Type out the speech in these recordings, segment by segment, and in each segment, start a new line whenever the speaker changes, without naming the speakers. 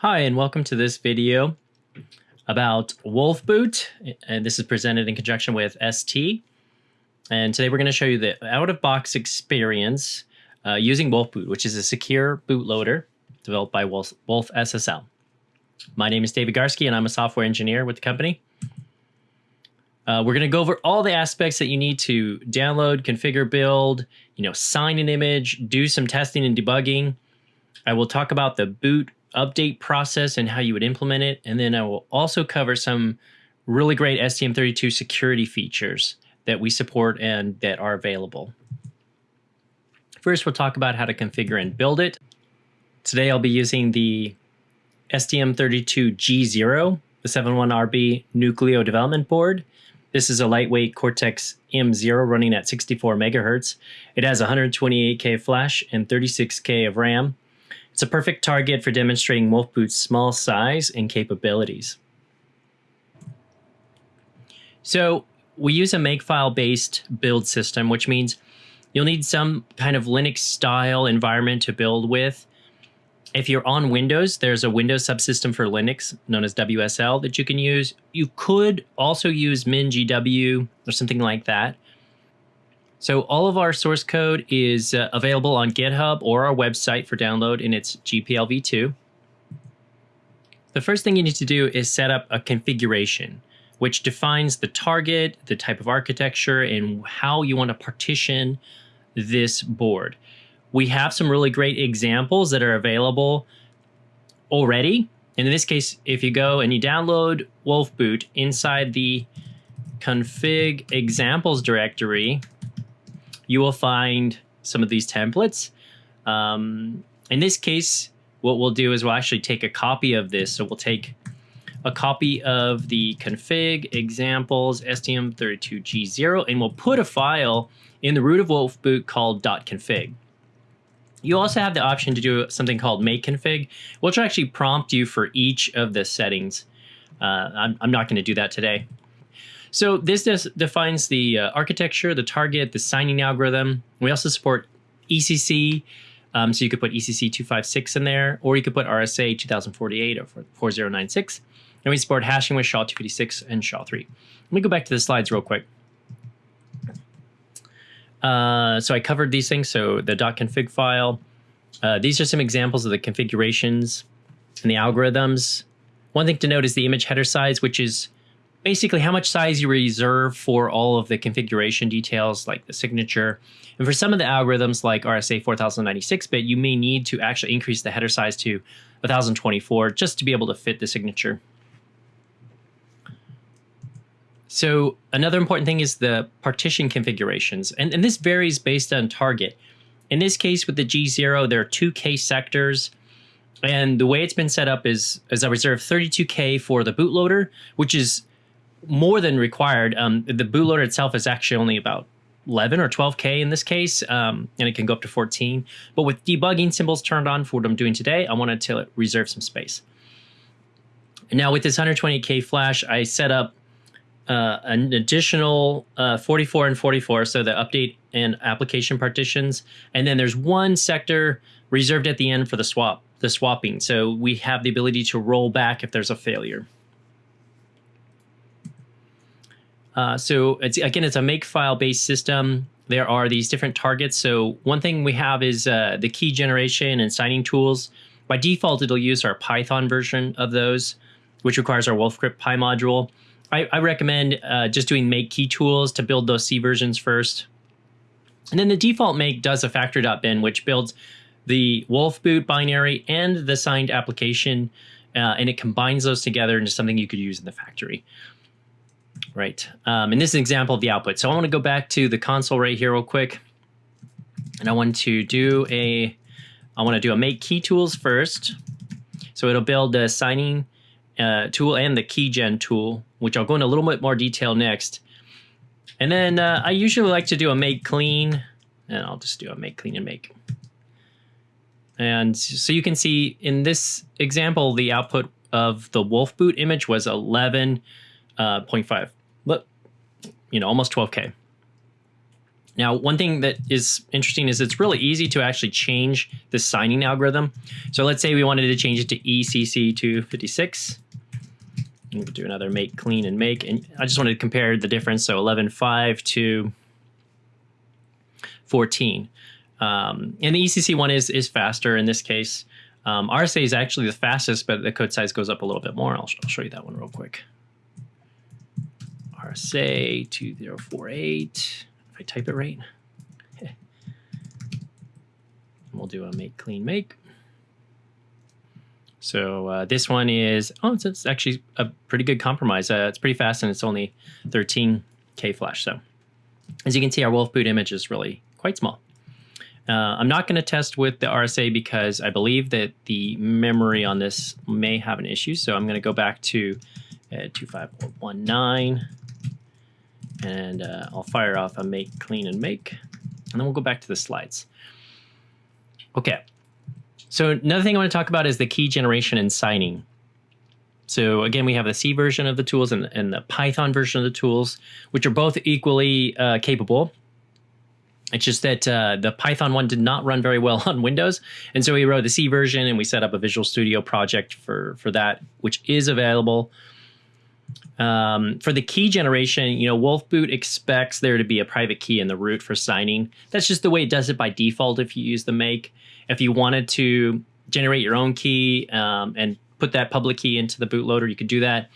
Hi, and welcome to this video about Wolfboot. And this is presented in conjunction with ST. And today we're going to show you the out-of-box experience uh, using Wolfboot, which is a secure bootloader developed by Wolf, Wolf SSL. My name is David Garske, and I'm a software engineer with the company. Uh, we're going to go over all the aspects that you need to download, configure, build, you know, sign an image, do some testing and debugging. I will talk about the boot update process and how you would implement it. And then I will also cover some really great STM32 security features that we support and that are available. First, we'll talk about how to configure and build it. Today, I'll be using the STM32G0, the 71RB Nucleo development board. This is a lightweight Cortex M0 running at 64 megahertz. It has 128K flash and 36K of RAM. It's a perfect target for demonstrating Wolfboot's small size and capabilities. So we use a Makefile-based build system, which means you'll need some kind of Linux-style environment to build with. If you're on Windows, there's a Windows subsystem for Linux known as WSL that you can use. You could also use MinGW or something like that. So all of our source code is uh, available on GitHub or our website for download in its GPL v2. The first thing you need to do is set up a configuration, which defines the target, the type of architecture, and how you want to partition this board. We have some really great examples that are available already. And in this case, if you go and you download Wolfboot inside the config examples directory, you will find some of these templates. Um, in this case, what we'll do is we'll actually take a copy of this. So we'll take a copy of the config examples STM32G0 and we'll put a file in the root of Wolfboot called .config. You also have the option to do something called make config, which will actually prompt you for each of the settings. Uh, I'm, I'm not going to do that today. So this defines the uh, architecture, the target, the signing algorithm. We also support ECC. Um, so you could put ECC 256 in there, or you could put RSA 2048 or 4096. And we support hashing with SHA-256 and SHA-3. Let me go back to the slides real quick. Uh, so I covered these things. So the .config file. Uh, these are some examples of the configurations and the algorithms. One thing to note is the image header size, which is basically how much size you reserve for all of the configuration details like the signature. And for some of the algorithms like RSA 4096-bit, you may need to actually increase the header size to 1024 just to be able to fit the signature. So another important thing is the partition configurations, and, and this varies based on target. In this case with the G0, there are two K sectors, and the way it's been set up is, is I reserve 32K for the bootloader, which is more than required. Um, the bootloader itself is actually only about 11 or 12K in this case, um, and it can go up to 14. But with debugging symbols turned on for what I'm doing today, I wanted to reserve some space. And now with this 120K flash, I set up uh, an additional uh, 44 and 44, so the update and application partitions. And then there's one sector reserved at the end for the swap, the swapping. So we have the ability to roll back if there's a failure. Uh, so it's, again, it's a Makefile based system. There are these different targets. So one thing we have is uh, the key generation and signing tools. By default, it'll use our Python version of those, which requires our WolfCrypt Py module. I, I recommend uh, just doing make key tools to build those C versions first. And then the default make does a factory.bin, which builds the Wolfboot binary and the signed application, uh, and it combines those together into something you could use in the factory. Right. Um, and this is an example of the output. So I want to go back to the console right here real quick. And I want to do a, I want to do a make key tools first. So it'll build the signing uh, tool and the keygen tool, which I'll go into a little bit more detail next. And then uh, I usually like to do a make clean, and I'll just do a make clean and make. And so you can see in this example, the output of the Wolfboot image was 11.5 but you know, almost 12K. Now, one thing that is interesting is it's really easy to actually change the signing algorithm. So let's say we wanted to change it to ECC256. Could do another make clean and make. And I just wanted to compare the difference. So 11.5 to 14. Um, and the ECC one is, is faster in this case. Um, RSA is actually the fastest, but the code size goes up a little bit more. I'll, I'll show you that one real quick. RSA 2048. If I type it right, And we'll do a make clean make. So uh, this one is, oh, it's, it's, actually a pretty good compromise. Uh, it's pretty fast and it's only 13K flash. So as you can see, our wolf boot image is really quite small. Uh, I'm not going to test with the RSA because I believe that the memory on this may have an issue. So I'm going to go back to uh, 25419 and uh, I'll fire off a make, clean, and make, and then we'll go back to the slides. Okay, so another thing I want to talk about is the key generation and signing. So again, we have the C version of the tools and, and the Python version of the tools, which are both equally uh, capable. It's just that uh, the Python one did not run very well on Windows. And so we wrote the C version and we set up a Visual Studio project for, for that, which is available. Um, for the key generation, you know, Wolfboot expects there to be a private key in the root for signing. That's just the way it does it by default if you use the make. If you wanted to generate your own key um, and put that public key into the bootloader, you could do that.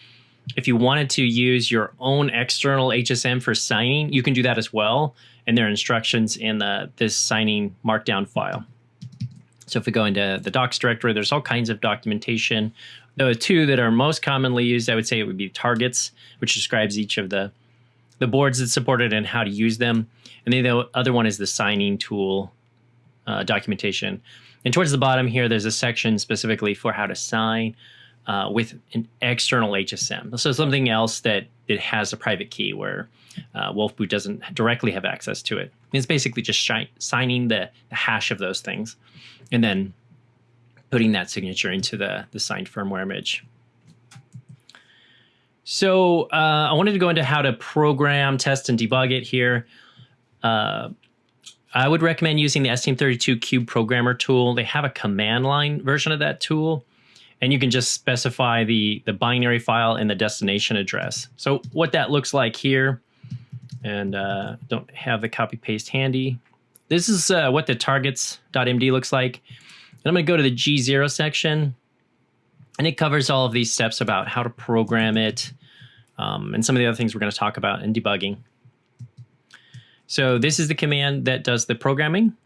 If you wanted to use your own external HSM for signing, you can do that as well. And there are instructions in the this signing markdown file. So if we go into the docs directory, there's all kinds of documentation the two that are most commonly used, I would say it would be targets, which describes each of the the boards that support it and how to use them. And then the other one is the signing tool uh, documentation. And towards the bottom here, there's a section specifically for how to sign uh, with an external HSM. So something else that it has a private key where uh, Wolfboot doesn't directly have access to it. It's basically just signing the, the hash of those things. And then putting that signature into the, the signed firmware image. So uh, I wanted to go into how to program, test, and debug it here. Uh, I would recommend using the STM32 Cube Programmer tool. They have a command line version of that tool, and you can just specify the, the binary file and the destination address. So what that looks like here, and uh, don't have the copy paste handy. This is uh, what the targets.md looks like. And I'm going to go to the G0 section, and it covers all of these steps about how to program it um, and some of the other things we're going to talk about in debugging. So this is the command that does the programming.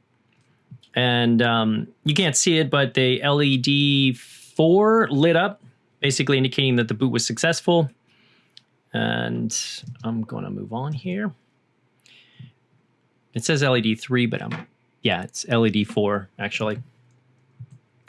And um, you can't see it, but the LED 4 lit up, basically indicating that the boot was successful. And I'm going to move on here. It says LED 3, but I'm, yeah, it's LED 4 actually.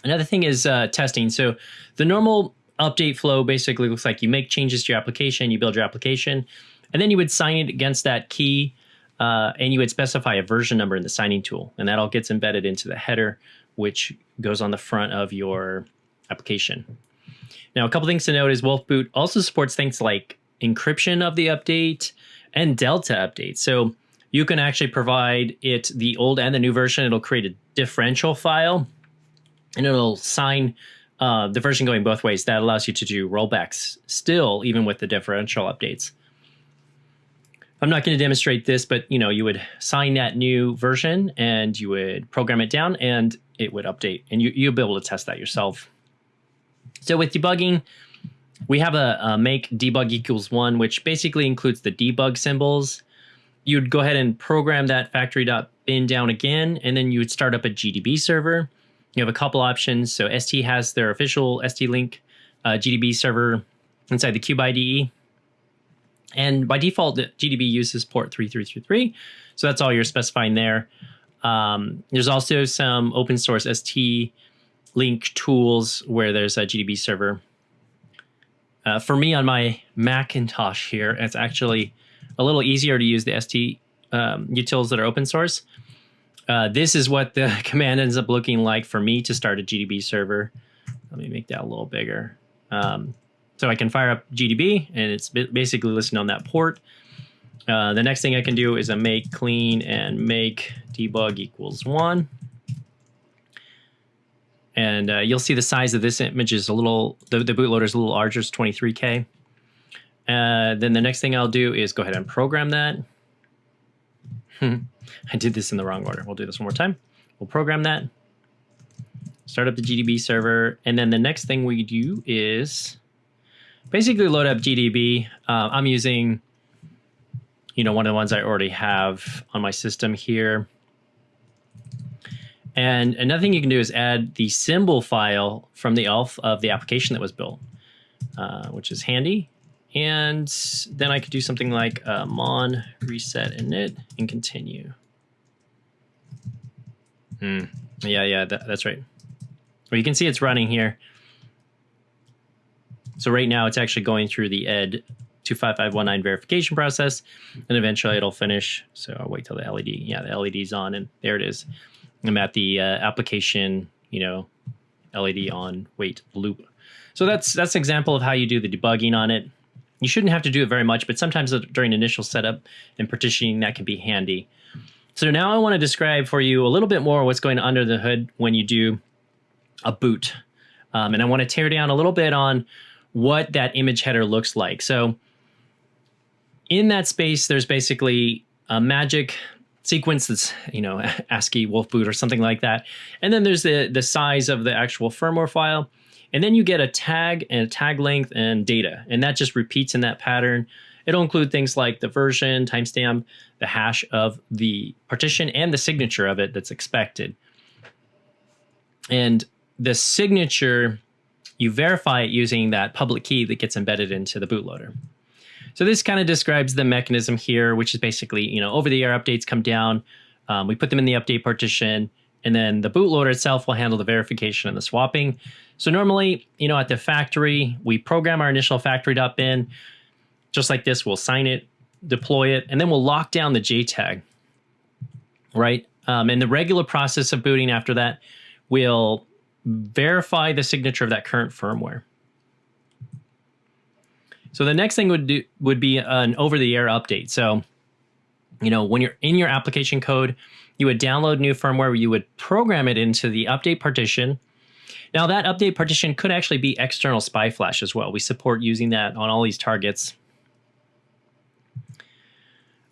Another thing is uh, testing. So the normal update flow basically looks like you make changes to your application, you build your application, and then you would sign it against that key, uh, and you would specify a version number in the signing tool, and that all gets embedded into the header, which goes on the front of your application. Now, a couple things to note is Wolfboot also supports things like encryption of the update and Delta update. So you can actually provide it the old and the new version. It'll create a differential file and it'll sign uh, the version going both ways. That allows you to do rollbacks still, even with the differential updates. I'm not going to demonstrate this, but you know, you would sign that new version and you would program it down and it would update and you, you'll be able to test that yourself. So with debugging, we have a, a make debug equals one, which basically includes the debug symbols. You'd go ahead and program that factory.bin down again, and then you would start up a GDB server you have a couple options. So ST has their official ST Link uh, GDB server inside the Cube IDE. And by default, GDB uses port 3333. So that's all you're specifying there. Um, there's also some open source ST Link tools where there's a GDB server. Uh, for me on my Macintosh here, it's actually a little easier to use the ST um, utils that are open source. Uh, this is what the command ends up looking like for me to start a GDB server. Let me make that a little bigger. Um, so I can fire up GDB and it's basically listening on that port. Uh, the next thing I can do is a make clean and make debug equals one. And uh, you'll see the size of this image is a little, the, the bootloader is a little larger, it's 23K. Uh, then the next thing I'll do is go ahead and program that. I did this in the wrong order. We'll do this one more time. We'll program that, start up the GDB server, and then the next thing we do is basically load up GDB. Uh, I'm using, you know, one of the ones I already have on my system here. And another thing you can do is add the symbol file from the ELF of the application that was built, uh, which is handy. And then I could do something like uh, mon reset init and continue. Hmm. Yeah, yeah, that, that's right. Well, you can see it's running here. So right now it's actually going through the ED 25519 verification process, and eventually it'll finish. So I'll wait till the LED, yeah, the LED's on, and there it is. I'm at the uh, application, you know, LED on wait loop. So that's that's an example of how you do the debugging on it. You shouldn't have to do it very much, but sometimes during initial setup and partitioning, that can be handy. So now I want to describe for you a little bit more what's going under the hood when you do a boot. Um, and I want to tear down a little bit on what that image header looks like. So in that space, there's basically a magic sequence that's, you know, ASCII wolf boot or something like that. And then there's the, the size of the actual firmware file. And then you get a tag and a tag length and data. And that just repeats in that pattern. It'll include things like the version, timestamp, the hash of the partition, and the signature of it that's expected. And the signature you verify it using that public key that gets embedded into the bootloader. So this kind of describes the mechanism here, which is basically, you know, over-the-air updates come down, um, we put them in the update partition, and then the bootloader itself will handle the verification and the swapping. So normally, you know, at the factory, we program our initial factory.bin, just like this, we'll sign it, deploy it, and then we'll lock down the JTAG, right? Um, and the regular process of booting after that will verify the signature of that current firmware. So the next thing would do would be an over-the-air update. So, you know, when you're in your application code, you would download new firmware, you would program it into the update partition. Now that update partition could actually be external SPI flash as well. We support using that on all these targets.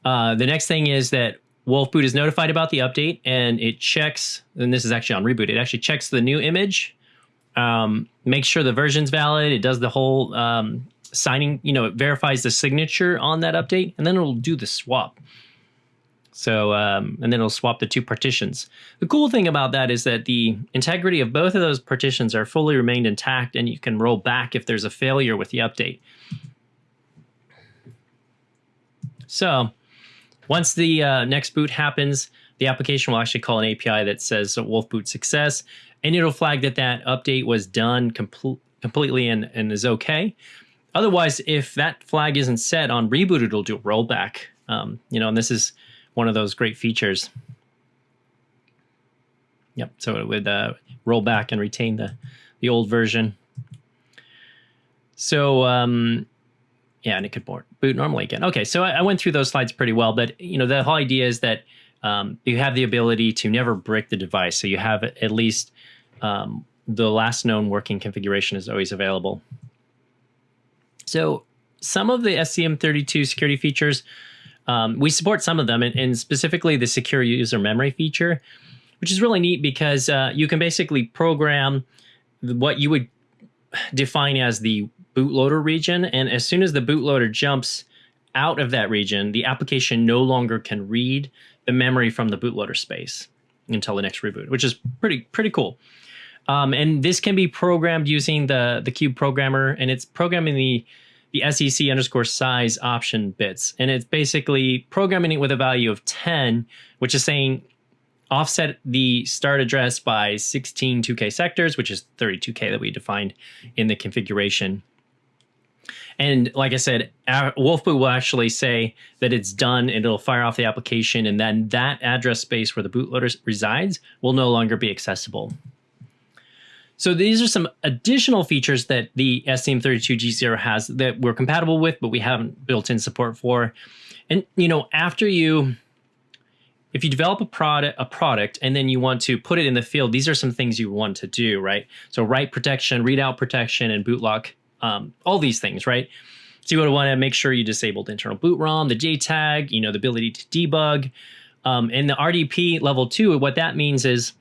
Uh, the next thing is that Wolfboot is notified about the update and it checks, and this is actually on reboot, it actually checks the new image, um, makes sure the version's valid, it does the whole um, signing, you know, it verifies the signature on that update, and then it'll do the swap. So, um, and then it'll swap the two partitions. The cool thing about that is that the integrity of both of those partitions are fully remained intact, and you can roll back if there's a failure with the update. So, once the uh, next boot happens, the application will actually call an API that says Wolf boot success, and it'll flag that that update was done com completely and, and is okay. Otherwise, if that flag isn't set on reboot, it'll do a rollback. Um, you know, and this is one of those great features. Yep. So it would uh, roll back and retain the the old version. So um, yeah, and it could boot normally again. Okay, so I, I, went through those slides pretty well, but you know the whole idea is that um, you have the ability to never break the device, so you have at least um, the last known working configuration is always available. So some of the STM32 security features, um, we support some of them, and, and, specifically the secure user memory feature, which is really neat because uh, you can basically program what you would define as the bootloader region. And as soon as the bootloader jumps out of that region, the application no longer can read the memory from the bootloader space until the next reboot, which is pretty pretty cool. Um, and this can be programmed using the the Cube programmer, and it's programming the the SEC underscore size option bits, and it's basically programming it with a value of 10, which is saying offset the start address by 16 2K sectors, which is 32K that we defined in the configuration. And like I said, Wolfboot will actually say that it's done and it'll fire off the application and then that address space where the bootloader resides will no longer be accessible. So these are some additional features that the STM32G0 has that we're compatible with, but we haven't built in support for. And you know, after you if you develop a product a product and then you want to put it in the field, these are some things you want to do, right? So write protection, readout protection, and boot lock, um, all these things, right? So you would want to make sure you disabled internal boot ROM, the JTAG, you know, the ability to debug. Um, and the RDP level two, what that means is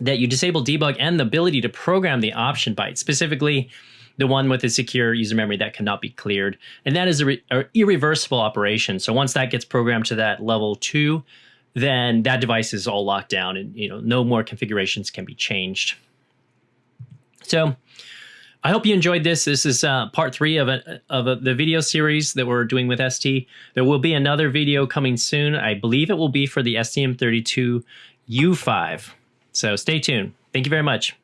that you disable debug and the ability to program the option byte, specifically the one with the secure user memory that cannot be cleared. And that is a, re- a irreversible operation. So once that gets programmed to that level two, then that device is all locked down and you know no more configurations can be changed. So I hope you enjoyed this. This is uh, part three of, a, of a, the video series that we're doing with ST. There will be another video coming soon. I believe it will be for the STM32U5. So stay tuned. Thank you very much.